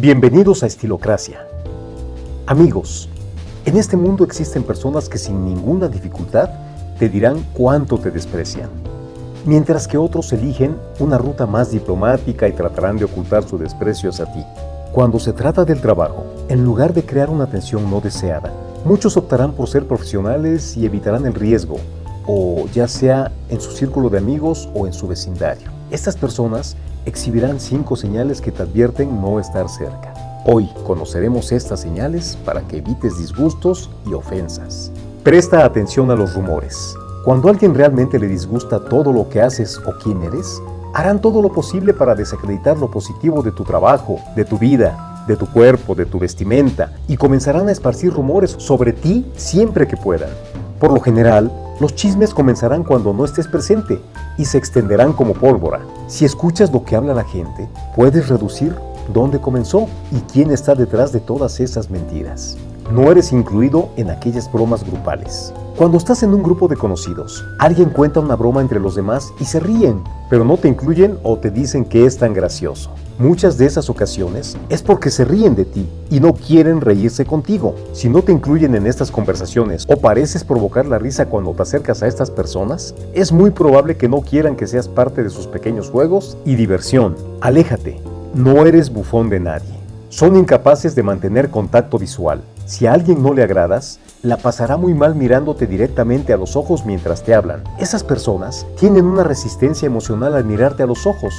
Bienvenidos a Estilocracia. Amigos, en este mundo existen personas que sin ninguna dificultad te dirán cuánto te desprecian, mientras que otros eligen una ruta más diplomática y tratarán de ocultar su desprecio hacia ti. Cuando se trata del trabajo, en lugar de crear una tensión no deseada, muchos optarán por ser profesionales y evitarán el riesgo, o ya sea en su círculo de amigos o en su vecindario. Estas personas exhibirán cinco señales que te advierten no estar cerca. Hoy conoceremos estas señales para que evites disgustos y ofensas. Presta atención a los rumores. Cuando a alguien realmente le disgusta todo lo que haces o quién eres, harán todo lo posible para desacreditar lo positivo de tu trabajo, de tu vida, de tu cuerpo, de tu vestimenta, y comenzarán a esparcir rumores sobre ti siempre que puedan. Por lo general, los chismes comenzarán cuando no estés presente y se extenderán como pólvora. Si escuchas lo que habla la gente, puedes reducir dónde comenzó y quién está detrás de todas esas mentiras. No eres incluido en aquellas bromas grupales. Cuando estás en un grupo de conocidos, alguien cuenta una broma entre los demás y se ríen, pero no te incluyen o te dicen que es tan gracioso. Muchas de esas ocasiones es porque se ríen de ti y no quieren reírse contigo. Si no te incluyen en estas conversaciones o pareces provocar la risa cuando te acercas a estas personas, es muy probable que no quieran que seas parte de sus pequeños juegos y diversión. Aléjate, no eres bufón de nadie. Son incapaces de mantener contacto visual. Si a alguien no le agradas, la pasará muy mal mirándote directamente a los ojos mientras te hablan. Esas personas tienen una resistencia emocional al mirarte a los ojos,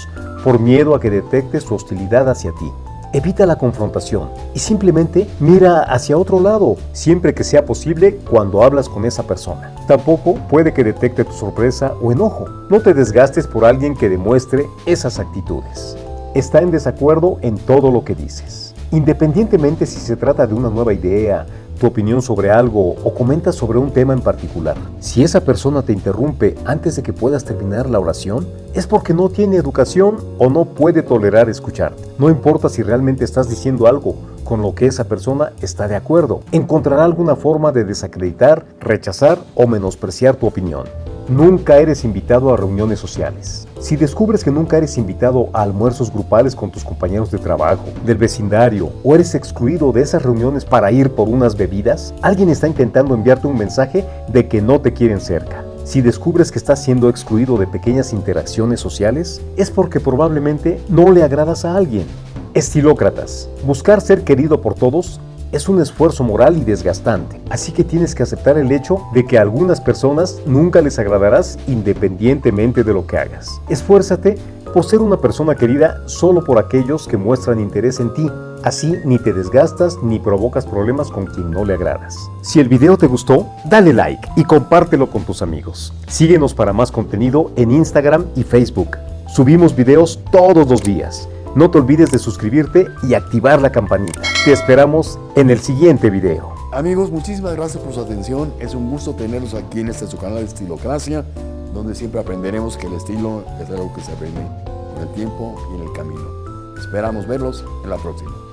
por miedo a que detectes su hostilidad hacia ti. Evita la confrontación y simplemente mira hacia otro lado, siempre que sea posible cuando hablas con esa persona. Tampoco puede que detecte tu sorpresa o enojo. No te desgastes por alguien que demuestre esas actitudes. Está en desacuerdo en todo lo que dices. Independientemente si se trata de una nueva idea, tu opinión sobre algo o comentas sobre un tema en particular. Si esa persona te interrumpe antes de que puedas terminar la oración, es porque no tiene educación o no puede tolerar escucharte. No importa si realmente estás diciendo algo con lo que esa persona está de acuerdo. Encontrará alguna forma de desacreditar, rechazar o menospreciar tu opinión. Nunca eres invitado a reuniones sociales. Si descubres que nunca eres invitado a almuerzos grupales con tus compañeros de trabajo, del vecindario, o eres excluido de esas reuniones para ir por unas bebidas, alguien está intentando enviarte un mensaje de que no te quieren cerca. Si descubres que estás siendo excluido de pequeñas interacciones sociales, es porque probablemente no le agradas a alguien. Estilócratas. Buscar ser querido por todos es un esfuerzo moral y desgastante, así que tienes que aceptar el hecho de que a algunas personas nunca les agradarás independientemente de lo que hagas. Esfuérzate por ser una persona querida solo por aquellos que muestran interés en ti. Así ni te desgastas ni provocas problemas con quien no le agradas. Si el video te gustó, dale like y compártelo con tus amigos. Síguenos para más contenido en Instagram y Facebook. Subimos videos todos los días. No te olvides de suscribirte y activar la campanita. Te esperamos en el siguiente video. Amigos, muchísimas gracias por su atención. Es un gusto tenerlos aquí en este su canal de Estilocracia, donde siempre aprenderemos que el estilo es algo que se aprende con el tiempo y en el camino. Esperamos verlos en la próxima.